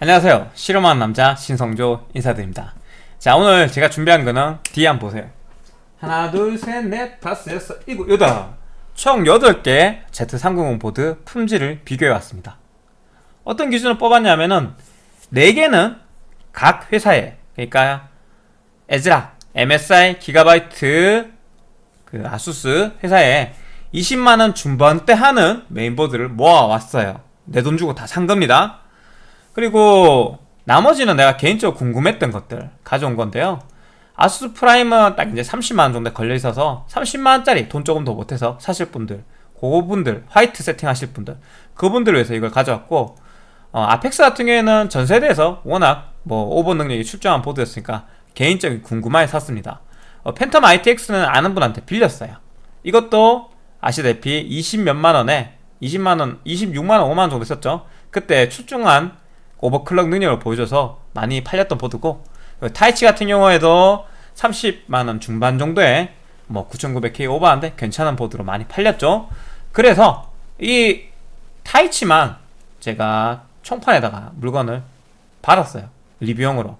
안녕하세요. 실험하는 남자 신성조 인사드립니다. 자 오늘 제가 준비한 거는 뒤에 한번 보세요. 하나 둘셋넷 다섯 여섯 일곱 여덟. 총 8개 Z490 보드 품질을 비교해 왔습니다. 어떤 기준을 뽑았냐면은 4개는 각 회사에 그러니까 ASRock, MSI, GIGABYTE, 그 ASUS 회사에 20만원 중반대 하는 메인보드를 모아왔어요. 내 돈 주고 다 산 겁니다 그리고 나머지는 내가 개인적으로 궁금했던 것들 가져온 건데요. ASUS PRIME은 딱 이제 30만원 정도 걸려 있어서 30만원짜리 돈 조금 더 보태서 사실 분들 그분들 화이트 세팅 하실 분들 그분들을 위해서 이걸 가져왔고 어, APEX 같은 경우에는 전 세대에서 워낙 뭐 over 능력이 출중한 보드였으니까 개인적인 궁금함에 샀습니다. 어, Phantom ITX는 아는 분한테 빌렸어요. 이것도 아시다시피 20 몇만원에 20만원, 26만원, 5만원 정도 썼죠. 그때 출중한 오버클럭 능력을 보여줘서 많이 팔렸던 보드고 타이치 같은 경우에도 30만원 중반 정도에 뭐 9900K 오버한데 괜찮은 보드로 많이 팔렸죠. 그래서 이 타이치만 제가 총판에다가 물건을 받았어요. 리뷰용으로.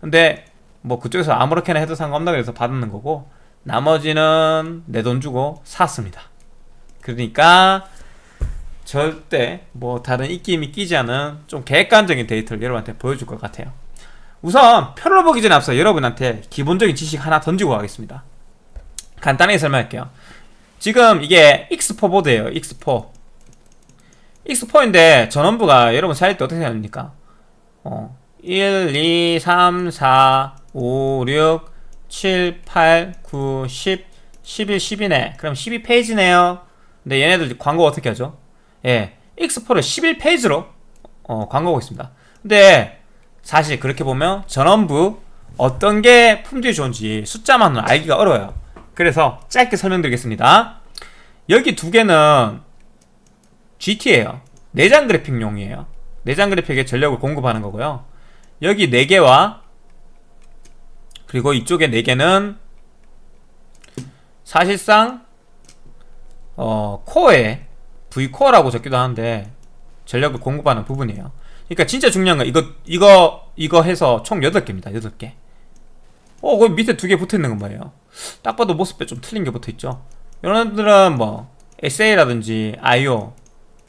근데 뭐 그쪽에서 아무렇게나 해도 상관없다 그래서 받는 거고 나머지는 내 돈 주고 샀습니다. 그러니까 절대 뭐 다른 입김이 끼지 않은 좀 객관적인 데이터를 여러분한테 보여줄 것 같아요. 우선 표를 보기 전에 앞서 여러분한테 기본적인 지식 하나 던지고 가겠습니다. 간단하게 설명할게요. 지금 이게 X4 보드예요 X4 X4인데 전원부가 여러분 사일 때 어떻게 생각합니까? 어, 1, 2, 3, 4, 5, 6, 7, 8, 9, 10, 11, 12네. 그럼 12페이지네요. 근데 얘네들 광고 어떻게 하죠? 예, X4를 11페이지로 어, 광고하고 있습니다. 근데 사실 그렇게 보면 전원부 어떤 게 품질이 좋은지 숫자만으로 알기가 어려워요. 그래서 짧게 설명드리겠습니다. 여기 두 개는 GT예요. 내장 그래픽용이에요. 내장 그래픽에 전력을 공급하는 거고요. 여기 4개와 그리고 이쪽에 4개는 사실상 어, 코어에 V코어라고 적기도 하는데 전력을 공급하는 부분이에요. 그러니까 진짜 중요한 건 이거 이거 이거 해서 총 8개입니다. 8개. 어, 그 밑에 두 개 붙어있는 건 뭐예요? 딱 봐도 모습에 좀 틀린 게 붙어있죠? 이런 애들은 뭐 SA라든지 IO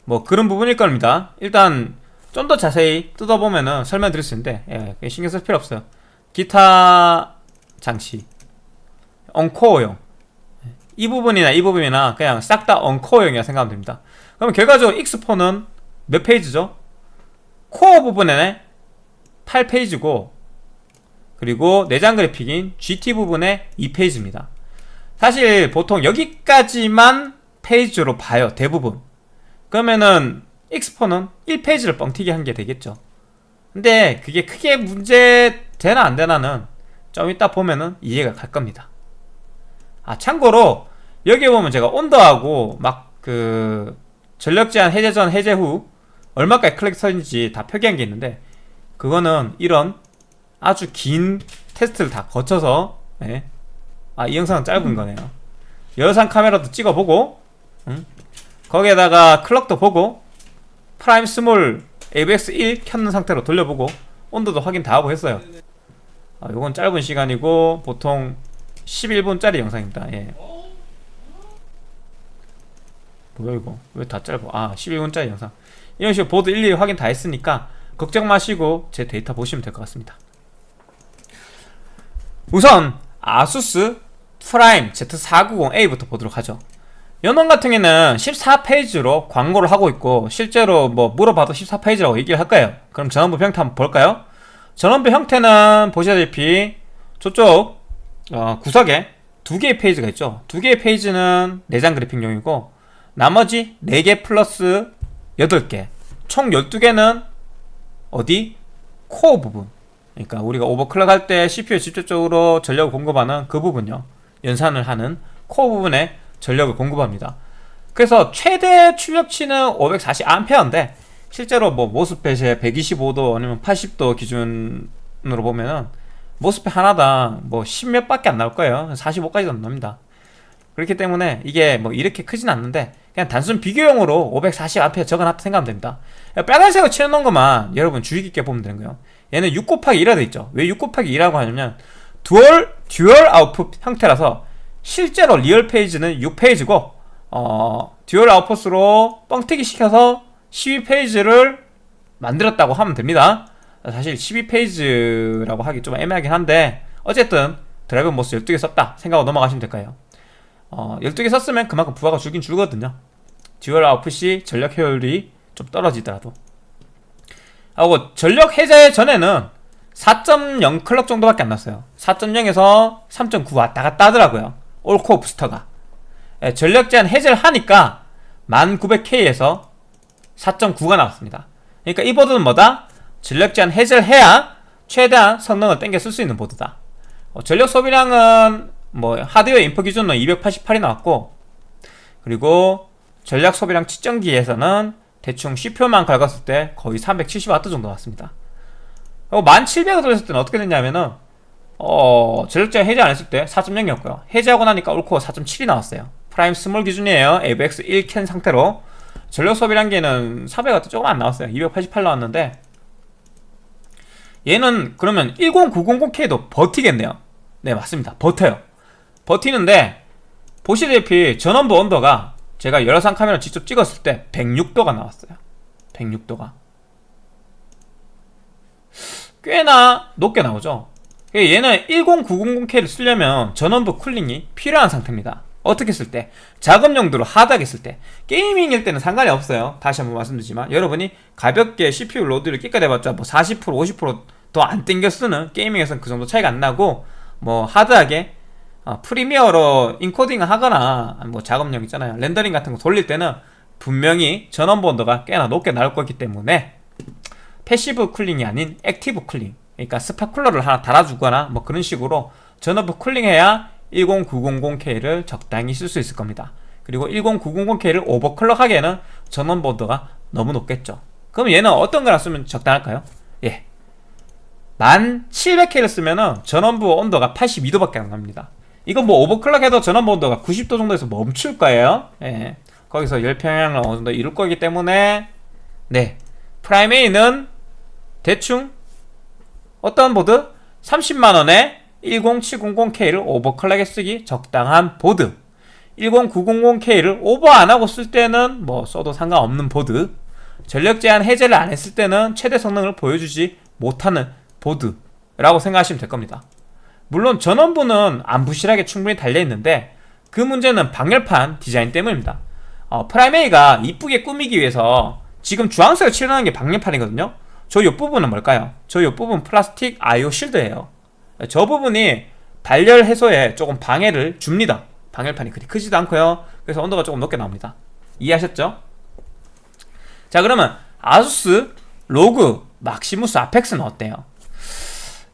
뭐 그런 부분일 겁니다. 일단 좀 더 자세히 뜯어보면은 설명드릴 수 있는데 예, 신경 쓸 필요 없어요. 기타 장치. 언코어용. 이 부분이나 이 부분이나 그냥 싹 다 언코어용이라 생각하면 됩니다 그럼 결과적으로 X4는 몇 페이지죠? 코어 부분에 8페이지고 그리고 내장 그래픽인 GT 부분에 2페이지입니다. 사실 보통 여기까지만 페이지로 봐요 대부분. 그러면은 X4는 1페이지를 뻥튀기 한 게 되겠죠. 근데 그게 크게 문제 되나 안 되나는 좀 이따 보면은 이해가 갈 겁니다. 아 참고로 여기 보면 제가 온도하고 막 그 전력 제한 해제 전 해제 후 얼마까지 클릭 서는지 다 표기한 게 있는데 그거는 이런 아주 긴 테스트를 다 거쳐서 네. 아이 영상은 짧은 거네요 열상 카메라도 찍어보고 응? 거기에다가 clock도 보고 Prime small AVX 1 켰는 상태로 돌려보고 온도도 확인 다 하고 했어요 아, 요건 짧은 시간이고 보통 11분짜리 영상입니다 예. 뭐야 이거? 왜 다 짧아? 아 11분짜리 영상. 이런 식으로 보드 일일이 확인 다 했으니까 걱정 마시고 제 데이터 보시면 될 것 같습니다. 우선 ASUS PRIME Z490A부터 보도록 하죠. 전원부 같은 경우는 14 phase로 광고를 하고 있고 실제로 뭐 물어봐도 14 phase라고 얘기를 하니까요? 그럼 전원부 형태 한번 볼까요? 전원부 형태는 보시다시피 저쪽 어, 구석에 두 개의 phase가 있죠. 두 개의 phase는 내장 그래픽용이고 나머지 4개 플러스 8개. 총 12개는 어디? 코어 부분. 그러니까 우리가 오버클럭 할 때 CPU에 직접적으로 전력을 공급하는 그 부분요. 연산을 하는 코어 부분에 전력을 공급합니다. 그래서 최대 출력치는 540A인데 실제로 뭐 모스펫에 125도 아니면 80도 기준으로 보면은 모스펫 하나당 뭐 10몇 밖에 안 나올 거예요. 45까지도 안 납니다. 그렇기 때문에 이게 뭐 이렇게 크진 않는데 그냥 단순 비교용으로 540A 적어놨다 생각하면 됩니다. 빨간색으로 칠해놓은 것만 여러분 주의 깊게 보면 되는 거예요. 얘는 6 곱하기 2라 돼있죠. 왜 6 곱하기 2라고 하냐면 dual dual output 형태라서 실제로 real phase는 6 phase고 어, dual output으로 뻥튀기 시켜서 12 phase를 만들었다고 하면 됩니다. 사실 12 phase라고 하기 좀 애매하긴 한데 어쨌든 drive MOS 12개 썼다 생각하고 넘어가시면 될까요 어, 12개 썼으면 그만큼 부하가 줄긴 줄거든요. dual output이 전력 효율이 좀 떨어지더라도. 하고 전력 제한 해제 전에는 4.0 clock 정도밖에 안 났어요. 4.0에서 3.9 왔다 갔다 하더라고요. all core boost가. 예, 전력 제한 해제를 하니까 10900K에서 4.9가 나왔습니다. 그러니까 이 보드는 뭐다? 전력 제한 해제를 해야 최대한 성능을 땡겨 쓸 수 있는 보드다. 어, 전력 소비량은 뭐 hardware info 기준으로 288이 나왔고 그리고 전력 소비량 측정기에서는 대충 CPU만 긁었을 때 거의 370W 정도 나왔습니다. 그리고 10700을 돌렸을 때는 어떻게 됐냐면은 어, 전력 제한 해제 안 했을 때 4.0이었고요. 해제하고 나니까 all core 4.7이 나왔어요. Prime small 기준이에요. AVX 1 켠 상태로 전력 소비량계는 400W 조금 안 나왔어요. 288 나왔는데 얘는 그러면 10900K도 버티겠네요. 네 맞습니다. 버텨요. 버티는데 보시다시피 전원부 온도가 제가 열화상 카메라 직접 찍었을 때 106도가 나왔어요. 106도가. 꽤나 높게 나오죠. 얘는 10900K를 쓰려면 전원부 쿨링이 필요한 상태입니다. 어떻게 쓸 때? 작업 용도로 hard하게 쓸 때. gaming일 때는 상관이 없어요. 다시 한번 말씀드리지만 여러분이 가볍게 CPU load를 끽해 봤자 뭐 40% 50%더 안 땡겨 쓰는 gaming에서는 그 정도 차이가 안 나고 뭐 hard하게 어, Premiere로 encoding을 하거나 뭐 작업력 있잖아요. rendering 같은 거 돌릴 때는 분명히 전원부 온도가 꽤나 높게 나올 거기 때문에 passive cooling이 아닌 active cooling 그러니까 spot cooler를 하나 달아주거나 뭐 그런 식으로 전원부 cooling해야 10900K를 적당히 쓸 수 있을 겁니다. 그리고 10900K를 overclock 하기에는 전원부 온도가 너무 높겠죠. 그럼 얘는 어떤 거랑 쓰면 적당할까요? 예. 10700K를 쓰면 은 전원부 온도가 82도밖에 안 납니다 이건 뭐 overclock 해도 전원부 온도가 90도 정도에서 멈출 거예요. 예. 거기서 열평형을 어느 정도 이룰 거기 때문에 네. PRIME A는 대충 어떤 보드? 30만원에 10700K를 overclock에 쓰기 적당한 보드. 10900K를 오버 안하고 쓸 때는 뭐 써도 상관없는 보드. 전력 제한 해제를 안 했을 때는 최대 성능을 보여주지 못하는 보드라고 생각하시면 될 겁니다 물론 전원부는 안 부실하게 충분히 달려있는데 그 문제는 방열판 디자인 때문입니다 어, Prime A가 이쁘게 꾸미기 위해서 지금 주황색을 칠하는 게 방열판이거든요 저 옆부분은 뭘까요? 저 옆부분 플라스틱 IO shield예요 저 부분이 발열 해소에 조금 방해를 줍니다 방열판이 그리 크지도 않고요 그래서 온도가 조금 높게 나옵니다 이해하셨죠? 자 그러면 ASUS ROG Maximus Apex는 어때요?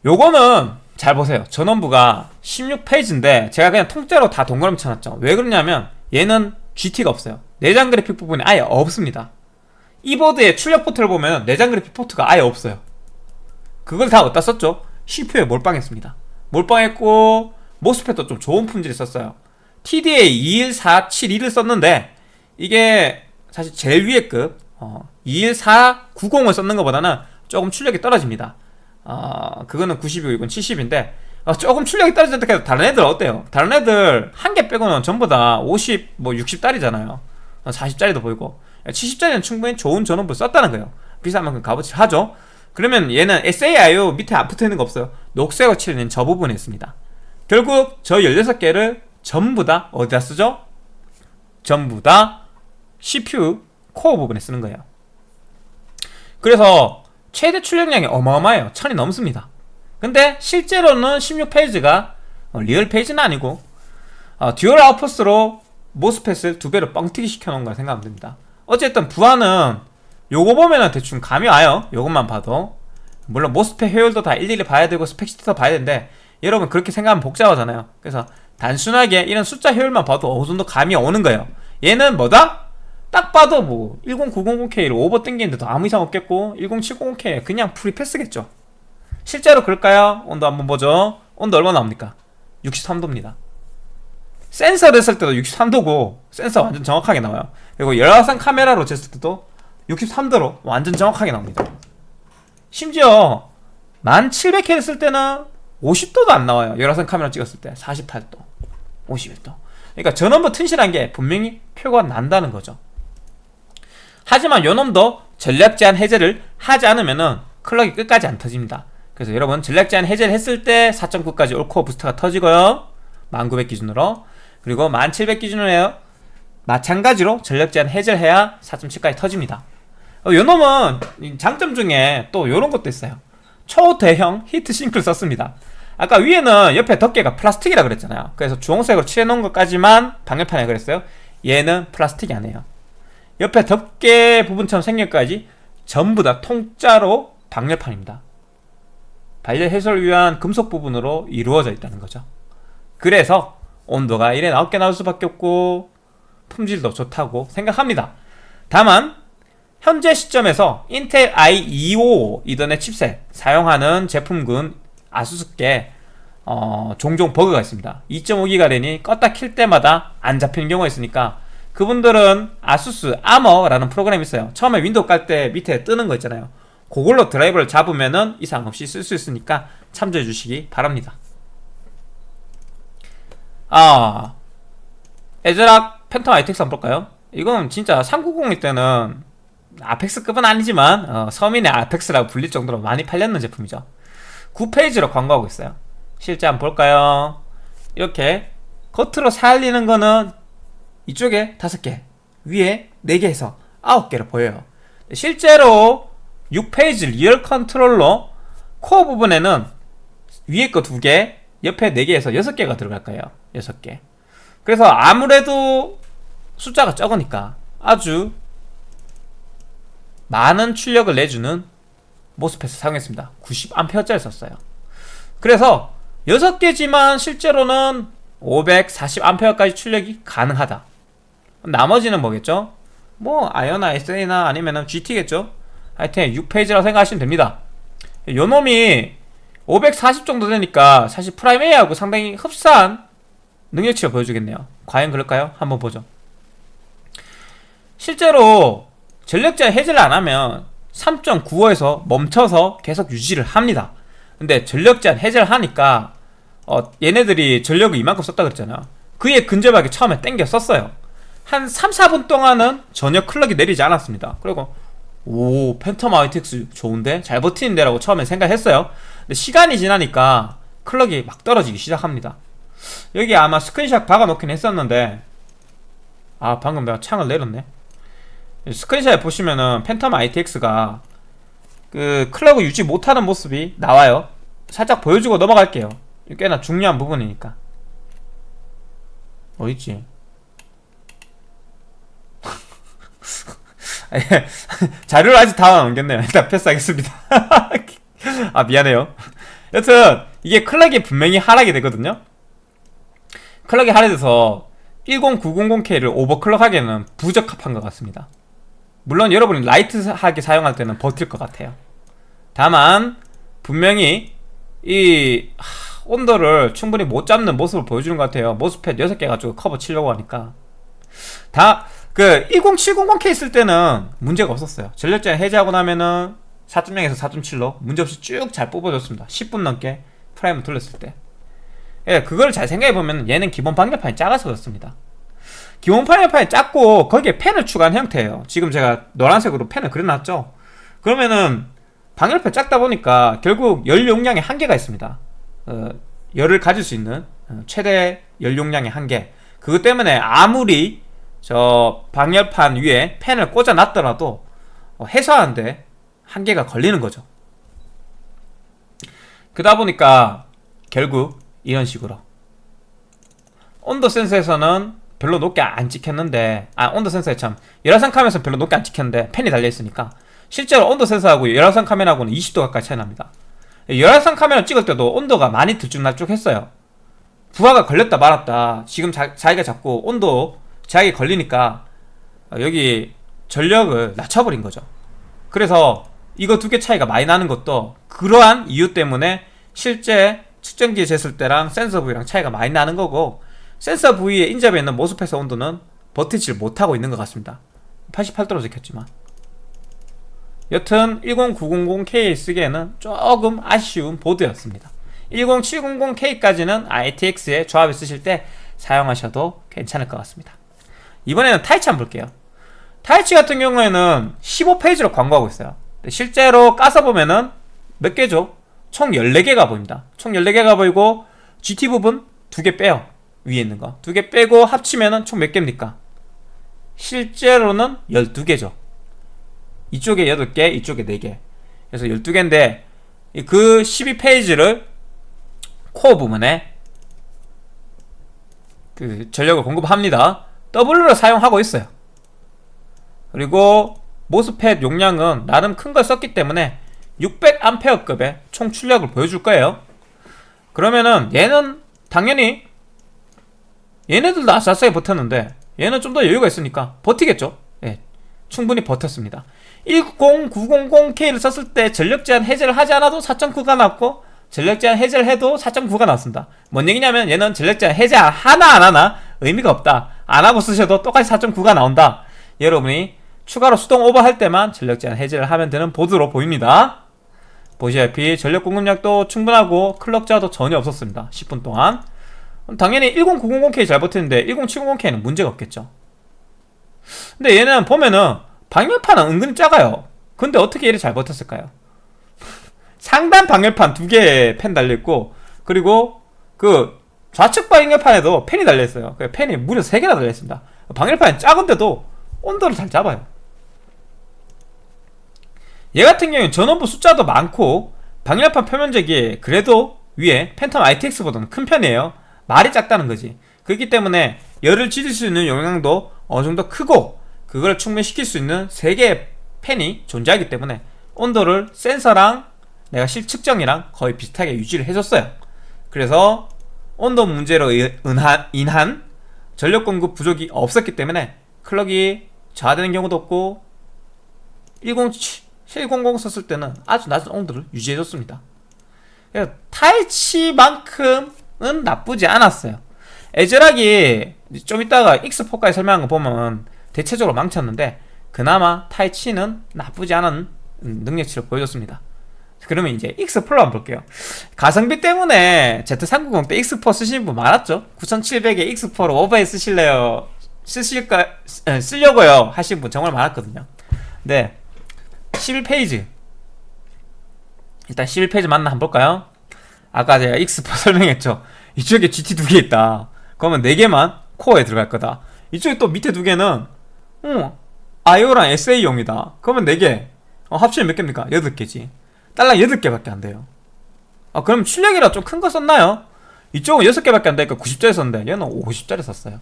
요거는 잘 보세요. 전원부가 16 phase인데 제가 그냥 통째로 다 동그라미 쳐놨죠. 왜 그러냐면 얘는 GT가 없어요. 내장 그래픽 부분이 아예 없습니다. 이 보드의 출력 포트를 보면 내장 그래픽 포트가 아예 없어요. 그걸 다 어디다 썼죠? CPU에 몰빵했습니다. 몰빵했고 MOSFET도 좀 좋은 품질을 썼어요. TDA 21472를 썼는데 이게 사실 제일 위에 급 어, 21490을 썼는 것보다는 조금 출력이 떨어집니다 어, 그거는 90이고 이건 70인데 어, 조금 출력이 떨어졌다 해도 다른 애들 어때요? 다른 애들 한 개 빼고는 전부 다 50, 뭐 60짜리잖아요. 40짜리도 어, 보이고. 70짜리는 충분히 좋은 전원부 썼다는 거예요. 비싼 만큼 값어치를 하죠. 그러면 얘는 SA IO 밑에 안 붙어있는 거 없어요? 녹색으로 칠해낸 저 부분에 있습니다. 결국 저 16개를 전부 다 어디다 쓰죠? 전부 다 CPU 코어 부분에 쓰는 거예요. 그래서 최대 출력량이 어마어마해요. 천이 넘습니다. 근데 실제로는 16 phase가 어, real phase는 아니고 어, dual output으로 MOSFET을 두 배로 뻥튀기 시켜놓은 걸 생각하면 됩니다. 어쨌든 부하는 요거 보면은 대충 감이 와요. 요것만 봐도. 물론 MOSFET 효율도 다 일일이 봐야 되고 spec sheet도 봐야 되는데 여러분 그렇게 생각하면 복잡하잖아요. 그래서 단순하게 이런 숫자 효율만 봐도 어느 정도 감이 오는 거예요. 얘는 뭐다? 딱 봐도 뭐 10900K를 오버 땡기는데도 아무 이상 없겠고 10700K 그냥 free pass겠죠. 실제로 그럴까요? 온도 한번 보죠. 온도 얼마 나옵니까? 63도입니다. 센서를 했을 때도 63도고 센서 완전 정확하게 나와요. 그리고 열화상 카메라로 쟀을 때도 63도로 완전 정확하게 나옵니다. 심지어 1700K를 쓸 때는 50도도 안 나와요. 열화상 카메라 찍었을 때 48도 51도. 그러니까 전원부 튼실한 게 분명히 표가 난다는 거죠 하지만 요놈도 전략 제한 해제를 하지 않으면은 클럭이 끝까지 안 터집니다. 그래서 여러분 전략 제한 해제를 했을 때 4.9까지 올코어 부스터가 터지고요. 1900 기준으로. 그리고 1700 기준으로 해요. 마찬가지로 전력 제한 해제를 해야 4.7까지 터집니다. 어, 요놈은 장점 중에 또 요런 것도 있어요. 초대형 히트 싱크를 썼습니다. 아까 위에는 옆에 덮개가 플라스틱이라 그랬잖아요. 그래서 주홍색으로 칠해놓은 것까지만 방열판에 그랬어요. 얘는 플라스틱이 아니에요 옆에 덮개 부분처럼 생긴 것까지 전부 다 통짜로 방열판입니다. 발열 해소를 위한 금속 부분으로 이루어져 있다는 거죠. 그래서 온도가 이래 낮게 나올 수밖에 없고 품질도 좋다고 생각합니다. 다만 현재 시점에서 인텔 i225 이더넷 칩셋 사용하는 제품군 ASUS께 어, 종종 버그가 있습니다. 2.5기가 랜이 껐다 킬 때마다 안 잡히는 경우가 있으니까 그분들은 ASUS Armoury라는 프로그램이 있어요. 처음에 윈도우 깔 때 밑에 뜨는 거 있잖아요. 그걸로 드라이버를 잡으면은 이상 없이 쓸 수 있으니까 참조해 주시기 바랍니다. 아 ASRock Phantom ITX 한번 볼까요? 이건 진짜 390일 때는 Apex급은 아니지만 어, 서민의 Apex라고 불릴 정도로 많이 팔렸는 제품이죠. 9 phase로 광고하고 있어요. 실제 한번 볼까요? 이렇게 겉으로 살리는 거는 이쪽에 5개 위에 4개 해서 9개로 보여요. 실제로 6 phase real controller 코어 부분에는 위에 거 2개 옆에 4개에서 6개가 들어갈 거예요. 6개. 그래서 아무래도 숫자가 적으니까 아주 많은 출력을 내주는 MOSFET을 사용했습니다. 90A짜리 썼어요. 그래서 6개지만 실제로는 540A까지 출력이 가능하다 나머지는 뭐겠죠? 뭐 IO나 SA나 아니면 GT겠죠? 하여튼 6 phase라고 생각하시면 됩니다 요놈이 540 정도 되니까 사실 Prime A하고 상당히 흡사한 능력치를 보여주겠네요 과연 그럴까요? 한번 보죠 실제로 전력 제한 해제를 안하면 3.95에서 멈춰서 계속 유지를 합니다 근데 전력 제한 해제를 하니까 어, 얘네들이 전력을 이만큼 썼다 그랬잖아 그에 근접하게 처음에 땡겨 썼어요 한 3, 4분 동안은 전혀 clock이 내리지 않았습니다. 그리고 오 Phantom ITX 좋은데? 잘 버티는데? 라고 처음에 생각했어요. 근데 시간이 지나니까 clock이 막 떨어지기 시작합니다. 여기 아마 스크린샷 박아놓긴 했었는데 아 방금 내가 창을 내렸네. 스크린샷에 보시면은 팬텀 ITX가 그 클럭을 유지 못하는 모습이 나와요. 살짝 보여주고 넘어갈게요. 꽤나 중요한 부분이니까. 어딨지? 자료를 아직 다 남겼네요. 일단 패스하겠습니다. 아 미안해요. 여튼 이게 클럭이 분명히 하락이 되거든요. 클럭이 하락돼서 10900K를 오버클럭하기에는 부적합한 것 같습니다. 물론 여러분이 라이트하게 사용할 때는 버틸 것 같아요. 다만 분명히 이 하, 온도를 충분히 못 잡는 모습을 보여주는 것 같아요. 모스펫 6개 가지고 커버 치려고 하니까. 다 그 10700K 있을 때는 문제가 없었어요. 전력제 해제하고 나면은 4.0에서 4.7로 문제없이 쭉 잘 뽑아줬습니다. 10분 넘게 Prime을 돌렸을 때. 예, 그걸 잘 생각해보면 얘는 기본 방열판이 작아서 그렇습니다. 기본 방열판이 작고 거기에 팬을 추가한 형태예요. 지금 제가 노란색으로 팬을 그려놨죠? 그러면은 방열판 작다 보니까 결국 열 용량의 한계가 있습니다. 어, 열을 가질 수 있는 어, 최대 열 용량의 한계. 그것 때문에 아무리 저 방열판 위에 팬을 꽂아 놨더라도 어, 해소하는데 한계가 걸리는 거죠. 그러다 보니까 결국 이런 식으로 온도 센서에서는 별로 높게 안 찍혔는데 아 온도 센서에 참 열화상 카메라에서 별로 높게 안 찍혔는데 펜이 달려있으니까 실제로 온도 센서하고 열화상 카메라하고는 20도 가까이 차이 납니다. 열화상 카메라 찍을 때도 온도가 많이 들쭉날쭉 했어요. 부하가 걸렸다 말았다. 지금 자, 자기가 자꾸 온도 제약이 걸리니까 여기 전력을 낮춰버린 거죠. 그래서 이거 두 개 차이가 많이 나는 것도 그러한 이유 때문에 실제 측정기에 쟀을 때랑 센서 부위랑 차이가 많이 나는 거고 센서 부위에 인접해 있는 모스펫의 온도는 버티질 못하고 있는 것 같습니다. 88도로 적혔지만. 여튼 10900K 쓰기에는 조금 아쉬운 보드였습니다. 10700K까지는 ITX의 조합을 쓰실 때 사용하셔도 괜찮을 것 같습니다 이번에는 타이치 한번 볼게요. 타이치 같은 경우에는 15페이지로 광고하고 있어요. 실제로 까서 보면은 몇 개죠? 총 14개가 보입니다. 총 14개가 보이고 GT 부분 2개 빼요. 위에 있는 거. 2개 빼고 합치면은 총 몇 개입니까? 실제로는 12개죠. 이쪽에 8개 이쪽에 4개. 그래서 12개인데 그 12페이지를 코어 부분에 그 전력을 공급합니다 W를 사용하고 있어요. 그리고 모스펫 용량은 나름 큰 걸 썼기 때문에 600A급의 총 출력을 보여줄 거예요. 그러면은 얘는 당연히 얘네들도 아싸싸게 버텼는데 얘는 좀 더 여유가 있으니까 버티겠죠. 예, 충분히 버텼습니다. 10900K를 썼을 때 전력 제한 해제를 하지 않아도 4.9가 나왔고 전력 제한 해제를 해도 4.9가 나왔습니다. 뭔 얘기냐면 얘는 전력 제한 해제 하나 안 하나 의미가 없다 안 하고 쓰셔도 똑같이 4.9가 나온다. 여러분이 추가로 수동 오버할 때만 전력 제한 해제를 하면 되는 보드로 보입니다. 보시다시피 전력 공급량도 충분하고 클럭 저하도 전혀 없었습니다. 10분 동안. 당연히 10900K 잘 버티는데 1070K는 문제가 없겠죠. 근데 얘는 보면은 방열판은 은근히 작아요. 근데 어떻게 얘를 잘 버텼을까요? 상단 방열판 두 개의 펜 달려있고 그리고 그 좌측 방열판에도 펜이 달려있어요. 그 펜이 무려 3개나 달려있습니다. 방열판이 작은데도 온도를 잘 잡아요. 얘 같은 경우는 전원부 숫자도 많고 방열판 표면적이 그래도 위에 팬텀 ITX보다는 큰 편이에요. 말이 작다는 거지. 그렇기 때문에 열을 지질 수 있는 용량도 어느 정도 크고 그걸 충분시킬 수 있는 3개의 팬이 존재하기 때문에 온도를 센서랑 내가 실측정이랑 거의 비슷하게 유지를 해줬어요. 그래서 온도 문제로 인한, 인한 전력 공급 부족이 없었기 때문에 클럭이 저하되는 경우도 없고 107, 700 썼을 때는 아주 낮은 온도를 유지해줬습니다. 타이치만큼은 나쁘지 않았어요. 에즈락이 좀 이따가 X4까지 설명한 거 보면 대체적으로 망쳤는데 그나마 타이치는 나쁘지 않은 능력치를 보여줬습니다 그러면 이제 X4로 한번 볼게요. 가성비 때문에 Z390 때 X4 쓰시는 분 많았죠? 9700에 X4로 오버해 쓰실래요? 쓰실까 쓰려고요 하신 분 정말 많았거든요. 네. 11페이지. 일단 11페이지 맞나 한번 볼까요? 아까 제가 X4 설명했죠? 이쪽에 GT 두 개 있다. 그러면 4개만 코어에 들어갈 거다. 이쪽에 또 밑에 두 개는 어, IO랑 SA용이다. 그러면 4개. 어, 합치면 몇 개입니까? 8개지 딸랑 8개밖에 안 돼요. 아 그럼 출력이라 좀 큰 거 썼나요? 이쪽은 6개밖에 안 되니까 90짜리 썼는데 얘는 50짜리 썼어요.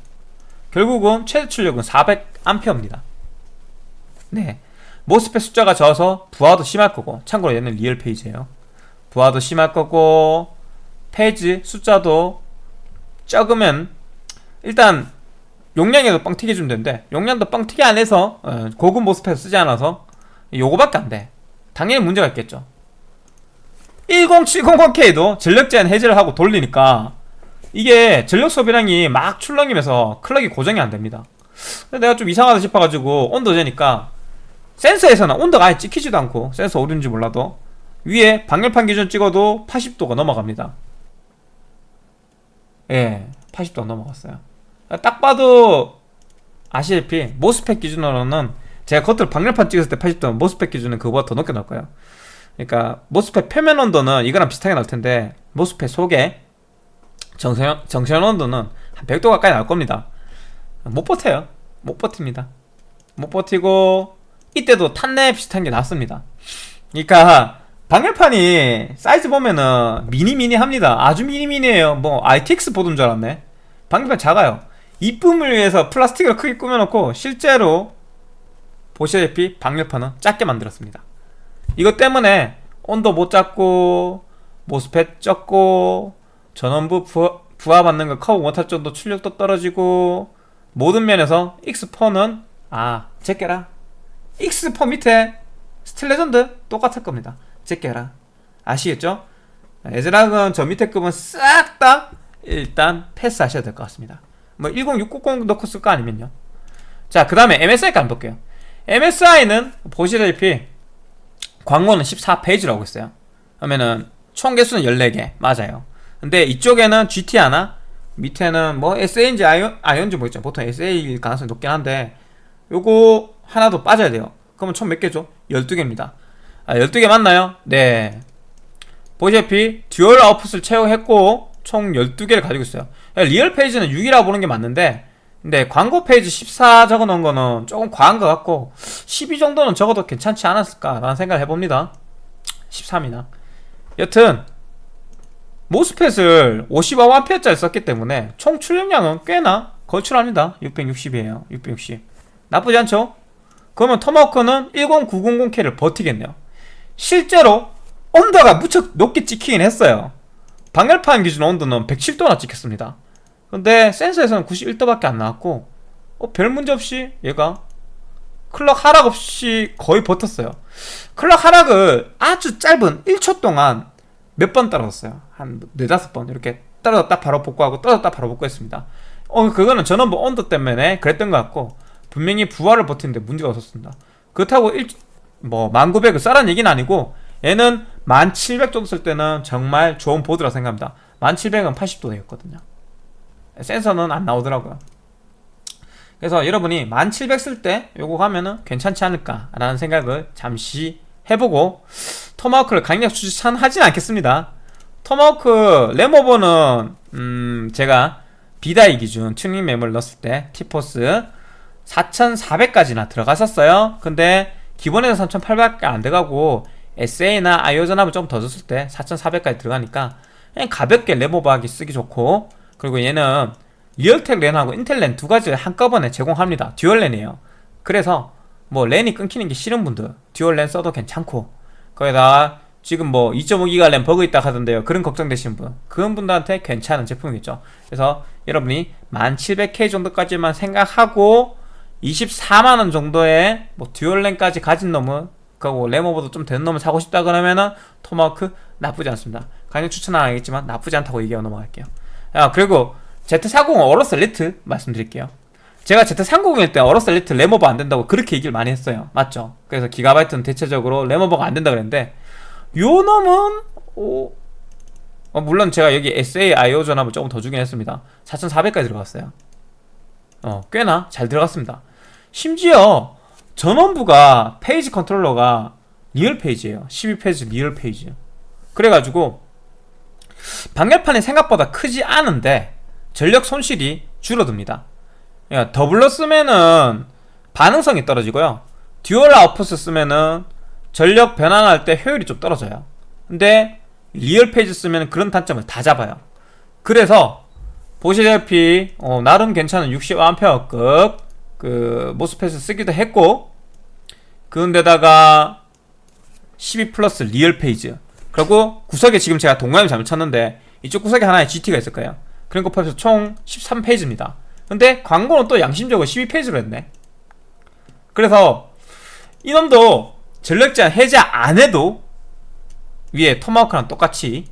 결국은 최대 출력은 400A입니다. 네. MOSFET 숫자가 적어서 부하도 심할 거고 참고로 얘는 real phase예요. 부하도 심할 거고 페이지 숫자도 적으면 일단 용량에도 뻥튀기 주면 되는데 용량도 뻥튀기 안 해서 어, 고급 모스펫 쓰지 않아서 요거밖에 안돼. 당연히 문제가 있겠죠 10700K도 전력 제한 해제를 하고 돌리니까 이게 전력 소비량이 막 출렁이면서 클럭이 고정이 안됩니다. 내가 좀 이상하다 싶어가지고 온도 재니까 센서에서는 온도가 아예 찍히지도 않고 센서 어딘지 몰라도 위에 방열판 기준 찍어도 80도가 넘어갑니다. 예 80도가 넘어갔어요. 딱 봐도 아시다시피 모스펫 기준으로는 제가 겉으로 방열판 찍었을 때 80도면 모스펫 기준은 그거보다 더 높게 나올 거예요 그러니까 모스펫 표면 온도는 이거랑 비슷하게 나올 텐데 모스펫 속에 정선, 정션 온도는 한 100도 가까이 나올 겁니다. 못 버텨요. 못 버팁니다. 못 버티고 이때도 탄내 비슷한 게 나왔습니다. 그러니까 방열판이 사이즈 보면은 미니미니 합니다. 아주 미니미니에요. 뭐 ITX 보드인 줄 알았네. 방열판 작아요. 이쁨을 위해서 플라스틱을 크게 꾸며놓고 실제로 보시다시피 방열판은 작게 만들었습니다 이것 때문에 온도 못 잡고 모스펫 적고 전원부 부하, 받는 거 커버 못할 정도 출력도 떨어지고 모든 면에서 X4는 아 제껴라. X4 밑에 스틸레전드 똑같을 겁니다. 제껴라. 아시겠죠? 애즈락은 저 밑에 급은 싹 다 일단 패스하셔야 될 것 같습니다. 뭐 10690 넣고 쓸 거 아니면요. 자그 다음에 MSI까지 볼게요. MSI는 보시다시피 광고는 14phase라고 있어요. 그러면은 총 개수는 14개. 맞아요. 근데 이쪽에는 GT 하나 밑에는 뭐 SA인지 IO, IO인지 뭐있죠. 보통 SA일 가능성이 높긴 한데 요거 하나 더 빠져야 돼요. 그러면 총 몇 개죠? 12개입니다. 아 12개 맞나요? 네. 보시다시피 dual output을 채용했고 총 12개를 가지고 있어요. real phase는 6이라 보는 게 맞는데 근데 광고 phase 14 적어 놓은 거는 조금 과한 것 같고 12 정도는 적어도 괜찮지 않았을까라는 생각을 해봅니다. 13이나. 여튼 모스펫을 55A짜리 썼기 때문에 총 출력량은 꽤나 걸출합니다. 660이에요. 660 나쁘지 않죠? 그러면 토마호크는 10900K를 버티겠네요. 실제로 온도가 무척 높게 찍히긴 했어요. 방열판 기준 온도는 107도나 찍혔습니다 근데 센서에서는 91도밖에 안 나왔고 어, 별 문제 없이 얘가 클럭 하락 없이 거의 버텼어요. 클럭 하락을 아주 짧은 1초 동안 몇 번 떨어졌어요. 한 네다섯 번 이렇게 떨어졌다 바로 복구하고 떨어졌다 바로 복구했습니다. 어 그거는 전원부 온도 때문에 그랬던 것 같고 분명히 부하를 버티는데 문제가 없었습니다. 그렇다고 1, 뭐 1900을 쌀란 얘기는 아니고 얘는 1700 정도 쓸 때는 정말 좋은 보드라 생각합니다. 1700은 80도 되었거든요 센서는 안 나오더라고요. 그래서 여러분이 1700 쓸 때 요거 가면은 괜찮지 않을까 라는 생각을 잠시 해보고 토마호크를 강력 추천하진 않겠습니다. 토마호크 램오버는 음 제가 B-die 기준 튜닝 메모리 넣었을 때 티포스 4400까지나 들어갔었어요. 근데 기본에서 3800밖에 안 돼가고 SA나 IO 전압을 좀 더 줬을 때 4400까지 들어가니까 그냥 가볍게 램오버하기 쓰기 좋고 그리고 얘는 리얼텍 랜하고 인텔 랜 두 가지를 한꺼번에 제공합니다. dual 랜이에요. 그래서 뭐 랜이 끊기는 게 싫은 분들 dual 랜 써도 괜찮고 거기다 지금 뭐 2.5기가 랜 버그 있다 하던데요. 그런 걱정되시는 분 그런 분들한테 괜찮은 제품이겠죠. 그래서 여러분이 1700K 정도까지만 생각하고 24만원 정도의 뭐 dual 랜까지 가진 놈은 그리고 램오버도 좀 되는 놈을 사고 싶다 그러면은 토마호크 나쁘지 않습니다. 강력 추천은 안 하겠지만 나쁘지 않다고 얘기하고 넘어갈게요 아 그리고 Z40 어로스 엘리트 말씀드릴게요. 제가 Z390일 때 어로스 엘리트 램오버 안 된다고 그렇게 얘기를 많이 했어요. 맞죠? 그래서 기가바이트는 대체적으로 램오버가 안 된다 그랬는데 요 놈은 오, 어, 물론 제가 여기 SA IO 전압을 조금 더 주긴 했습니다. 4400까지 들어갔어요. 어 꽤나 잘 들어갔습니다. 심지어 전원부가 phase 컨트롤러가 real phase예요. 12phase real phase. 그래가지고 방열판이 생각보다 크지 않은데 전력 손실이 줄어듭니다. 그러니까 doubler 쓰면은 반응성이 떨어지고요. dual output을 쓰면은 전력 변환할 때 효율이 좀 떨어져요. 근데 real phase 쓰면 그런 단점을 다 잡아요. 그래서 보시다시피 어, 나름 괜찮은 60A급 그 MOSFET을 쓰기도 했고 그런데다가 12 플러스 real phase 그리고 구석에 지금 제가 동그라미 잘못 쳤는데 이쪽 구석에 하나의 GT가 있을 거예요. 그런 거 포함해서 총 13phase입니다. 근데 광고는 또 양심적으로 12phase로 했네. 그래서 이놈도 전력 제한 해제 안 해도 위에 토마호크랑 똑같이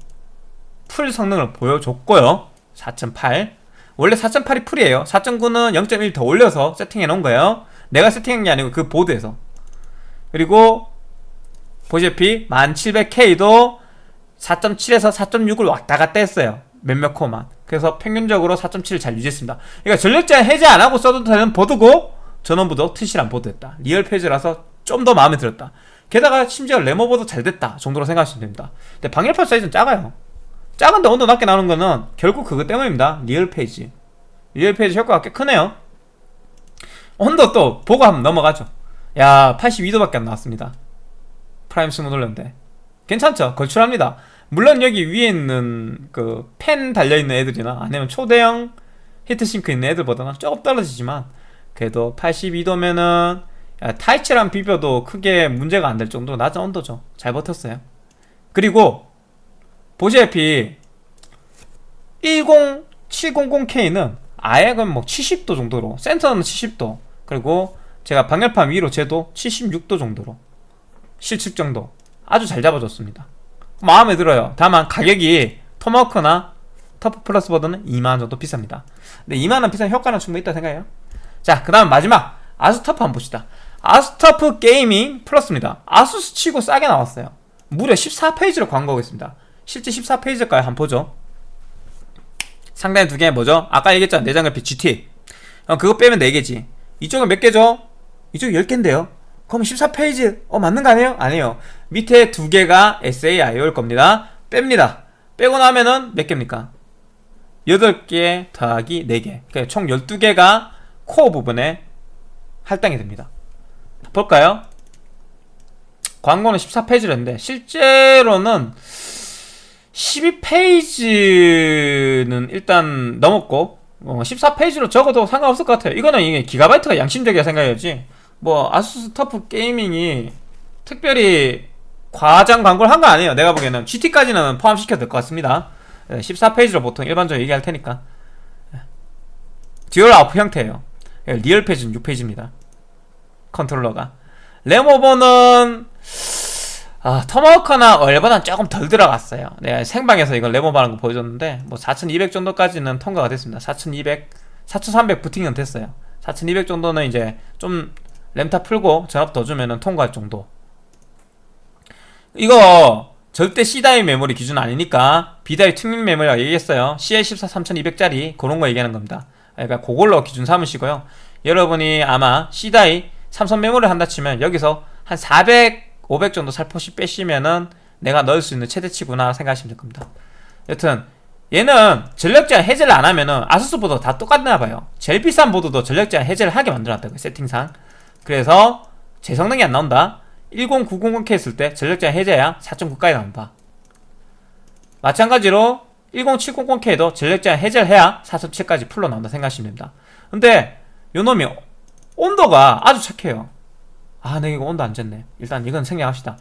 full 성능을 보여줬고요. 4.8 원래 4.8이 full이에요. 4.9는 0.1 더 올려서 세팅해 놓은 거예요. 내가 세팅한 게 아니고 그 보드에서. 그리고 보시다시피 1700K도 4.7에서 4.6을 왔다 갔다 했어요. 몇몇 코어만. 그래서 평균적으로 4.7을 잘 유지했습니다. 그러니까 전력 제한 해제 안 하고 써도 되는 보드고 전원부도 튼실한 보드였다. real phase라서 좀 더 마음에 들었다. 게다가 심지어 램오버도 잘 됐다 정도로 생각하시면 됩니다. 근데 방열판 사이즈는 작아요. 작은데 온도 낮게 나오는 거는 결국 그거 때문입니다. real phase. real phase 효과가 꽤 크네요. 온도 또 보고 한번 넘어가죠. 야 82도밖에 안 나왔습니다 프라임 small 돌렸는데. 괜찮죠? 걸출합니다. 물론 여기 위에 있는 그 팬 달려있는 애들이나 아니면 초대형 heat sink 있는 애들보다는 조금 떨어지지만 그래도 82도면은 타이치랑 비벼도 크게 문제가 안 될 정도로 낮은 온도죠. 잘 버텼어요. 그리고 보시다시피 10700K는 아예 그뭐 70도 정도로 센터는 70도 그리고 제가 방열판 위로 재도 76도 정도로 실측 정도. 아주 잘 잡아줬습니다. 마음에 들어요. 다만 가격이 토마호크나 터프 플러스 보드는 2만원 정도 비쌉니다. 근데 2만원 비싼 효과는 충분히 있다 생각해요. 자그 다음 마지막 아스터프 한번 봅시다. 아스터프 게이밍 플러스입니다. 아수스 치고 싸게 나왔어요. 무려 14phase로 광고하고 있습니다. 실제 14phase일까요? 한번 보죠. 상단에 두 개 뭐죠? 아까 얘기했잖아 내장 그래픽 GT 어, 그거 빼면 4개지. 이쪽은 몇 개죠? 이쪽 10개인데요 그럼 14phase 어 맞는 거 아니에요? 아니에요. 밑에 두 개가 SAIO일 겁니다. 뺍니다. 빼고 나면은 몇 개입니까? 8개 더하기 4개. 그러니까 총 12개가 코어 부분에 할당이 됩니다. 볼까요? 광고는 14페이지였는데 실제로는 12페이지는 일단 넘었고 어, 14페이지로 적어도 상관없을 것 같아요. 이거는 이게 기가바이트가 양심적이야 생각해야지 뭐 아수스 터프 게이밍이 특별히 과장 광고를 한 거 아니에요. 내가 보기에는 GT까지는 포함시켜도 될 것 같습니다. 14phase로 보통 일반적으로 얘기할 테니까. dual out 형태예요. real phase는 6phase입니다. 컨트롤러가. 램오버는 아, 토마호크나 어로스보다는 조금 덜 들어갔어요. 내가 생방에서 이걸 램오버 하는 거 보여줬는데 뭐 4200 정도까지는 통과가 됐습니다. 4200, 4300 부팅은 됐어요. 4200 정도는 이제 좀 램타 풀고 전압 더 주면은 통과할 정도. 이거 절대 C-die 메모리 기준 아니니까 B-die 튜닝 메모리라고 얘기했어요. CL14 3200짜리 그런 거 얘기하는 겁니다. 그러니까 그걸로 기준 삼으시고요. 여러분이 아마 C-die 삼성 메모리를 한다 치면 여기서 한 400, 500 정도 살포시 빼시면은 내가 넣을 수 있는 최대치구나 생각하시면 될 겁니다. 여튼 얘는 전력 제한 해제를 안 하면은 아수스 보드 다 똑같나 봐요. 제일 비싼 보드도 전력 제한 해제를 하게 만들어놨다고요 세팅상 그래서 제 성능이 안 나온다. 10900K 했을 때 전력 제한 해제야 4.9까지 나온다. 마찬가지로 10700K도 전력 제한 해제를 해야 4.7까지 풀로 나온다 생각하시면 됩니다. 근데 요놈이 온도가 아주 착해요. 아 내가 이거 온도 안 쟀네. 일단 이건 생략합시다.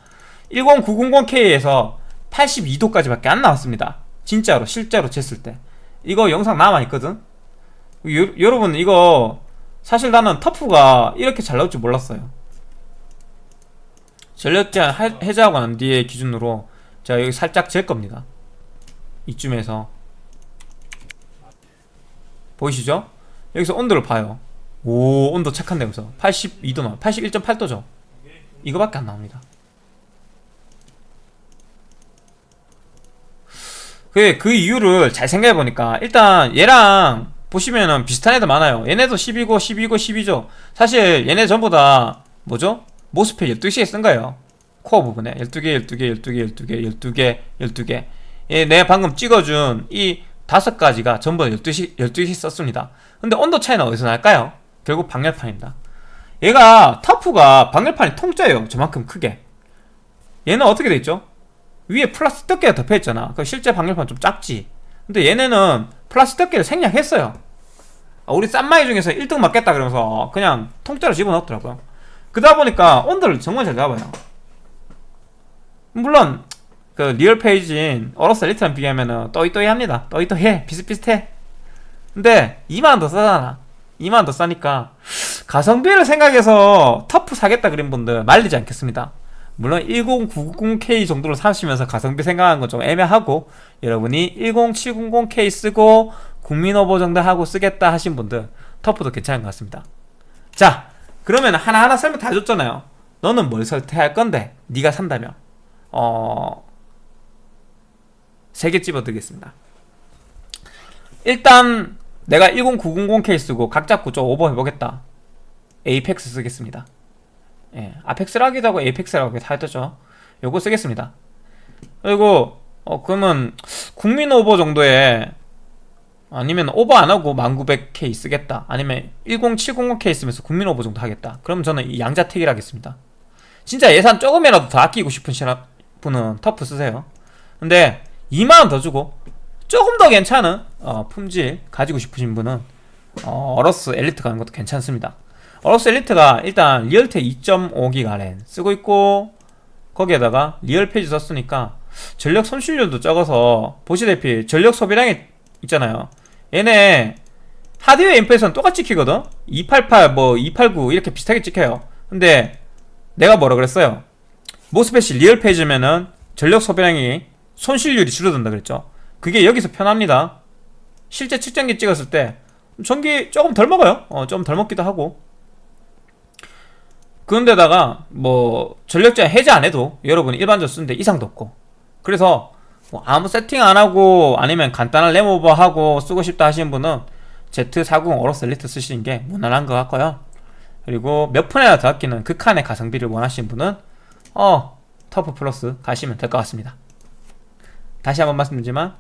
10900K에서 82도까지 밖에 안 나왔습니다. 진짜로 실제로 쟀을 때. 이거 영상 남아있거든? 요, 여러분 이거 사실 나는 터프가 이렇게 잘 나올 줄 몰랐어요. 전력 제한 해제하고 난 뒤에 기준으로 제가 여기 살짝 잴 겁니다. 이쯤에서. 보이시죠? 여기서 온도를 봐요. 오 온도 착한데 여기서. 82도 나 81.8도죠. 이거밖에 안 나옵니다. 그, 그 이유를 잘 생각해보니까 일단 얘랑 보시면은 비슷한 애들 많아요. 얘네도 12고 12고 12죠. 사실 얘네 전부 다 뭐죠? 모스펫 12시에 쓴 거예요. 코어 부분에. 12개 12개 12개 12개 12개 12개. 얘 내가 방금 찍어준 이 다섯 가지가 전부 다 12시, 12시 썼습니다. 근데 온도 차이는 어디서 날까요? 결국 방열판입니다. 얘가 TUF가 방열판이 통짜예요. 저만큼 크게. 얘는 어떻게 돼있죠? 위에 플라스틱 덮개가 덮여있잖아. 그 실제 방열판 좀 작지. 근데 얘네는 플라스틱 덮개를 생략했어요. 아, 우리 싼마이 중에서 1등 맞겠다 그러면서 그냥 통짜로 집어넣었더라고요. 그러다 보니까 온도를 정말 잘 잡아요. 물론 그 real phase인 AORUS ELITE랑 비교하면은 또이또이합니다. 또이또이해. 비슷비슷해. 근데 2만원 더 싸잖아. 2만원 더 싸니까 가성비를 생각해서 터프 사겠다 그린 분들 말리지 않겠습니다. 물론 10990K 정도로 사시면서 가성비 생각하는 건 좀 애매하고 여러분이 10700K 쓰고 국민오버 정도 하고 쓰겠다 하신 분들 터프도 괜찮은 것 같습니다. 자 그러면 하나하나 설명 다 줬잖아요. 너는 뭘 선택할 건데? 네가 산다면. 어... 세 개 집어드리겠습니다. 일단 내가 10900K 쓰고 각 잡고 좀 오버 해보겠다. APEX 쓰겠습니다. 예, 아펙스라기도 하고 에이펙스라고 다 했죠. 요거 쓰겠습니다. 그리고 어 그러면 국민 오버 정도에 아니면 오버 안하고 1900K 쓰겠다. 아니면 10700K 쓰면서 국민 오버 정도 하겠다. 그럼 저는 이 양자택일 하겠습니다. 진짜 예산 조금이라도 더 아끼고 싶은 분은 TUF 쓰세요. 근데 2만원 더 주고 조금 더 괜찮은 어, 품질 가지고 싶으신 분은 어, AORUS ELITE 가는 것도 괜찮습니다. AORUS ELITE가 일단 Realtek 2.5기가 랜 쓰고 있고 거기에다가 real phase 썼으니까 전력 손실률도 적어서 보시다시피 전력 소비량이 있잖아요. 얘네 하드웨어 인포에서는 똑같이 찍히거든? 288, 뭐 289 이렇게 비슷하게 찍혀요. 근데 내가 뭐라 그랬어요? MOSFET이 real phase면은 전력 소비량이 손실률이 줄어든다 그랬죠. 그게 여기서 편합니다. 실제 측정기 찍었을 때 전기 조금 덜 먹어요. 어, 좀 덜 먹기도 하고. 그런데다가 뭐 전력 제한 해제 안 해도 여러분이 일반적으로 쓰는데 이상도 없고 그래서 뭐 아무 세팅 안 하고 아니면 간단한 램오버 하고 쓰고 싶다 하시는 분은 Z490 AORUS ELITE 쓰시는 게 무난한 것 같고요 그리고 몇 푼이나 더 아끼는 극한의 가성비를 원하시는 분은 어 TUF PLUS 가시면 될 것 같습니다 다시 한번 말씀드리지만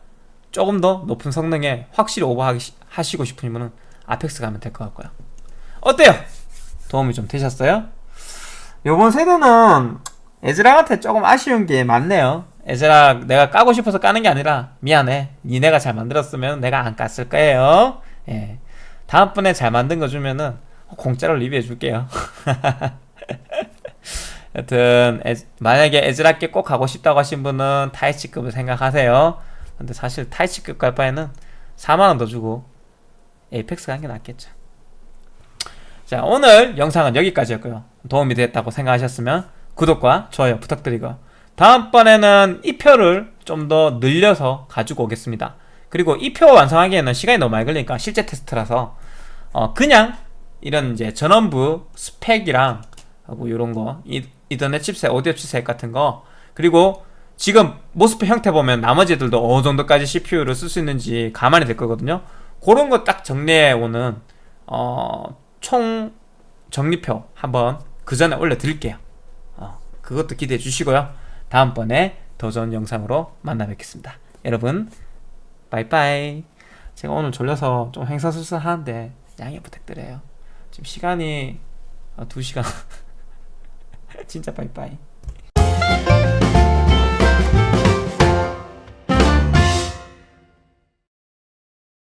조금 더 높은 성능에 확실히 오버하시고 싶은 분은 APEX 가면 될 것 같고요 어때요? 도움이 좀 되셨어요? 요번 세대는 ASRock한테 조금 아쉬운 게 많네요 ASRock 내가 까고 싶어서 까는 게 아니라 미안해. 니네가 잘 만들었으면 내가 안 깠을 거예요. 예. 다음번에 잘 만든 거 주면은 공짜로 리뷰해 줄게요. 여튼 에- 만약에 에즈락께 꼭 가고 싶다고 하신 분은 타이치급을 생각하세요. 근데 사실 타이치급 갈 바에는 4만원 더 주고 에이펙스 가는 게 낫겠죠. 자 오늘 영상은 여기까지였고요. 도움이 됐다고 생각하셨으면 구독과 좋아요 부탁드리고 다음번에는 이 표를 좀 더 늘려서 가지고 오겠습니다. 그리고 이 표 완성하기에는 시간이 너무 많이 걸리니까 실제 테스트라서 어 그냥 이런 이제 전원부 스펙이랑 하고 이런 거 이, 이더넷 칩셋 오디오 칩셋 같은 거 그리고 지금 모스펙 형태 보면 나머지 애들도 어느 정도까지 CPU를 쓸 수 있는지 가만히 될 거거든요. 그런 거 딱 정리해 오는 어, 총 정리표 한번 그 전에 올려드릴게요. 어, 그것도 기대해 주시고요 다음번에 더 좋은 영상으로 만나 뵙겠습니다. 여러분 빠이빠이. 제가 오늘 졸려서 좀 행사술사 하는데 양해 부탁드려요. 지금 시간이 어, 2시간. 진짜 빠이빠이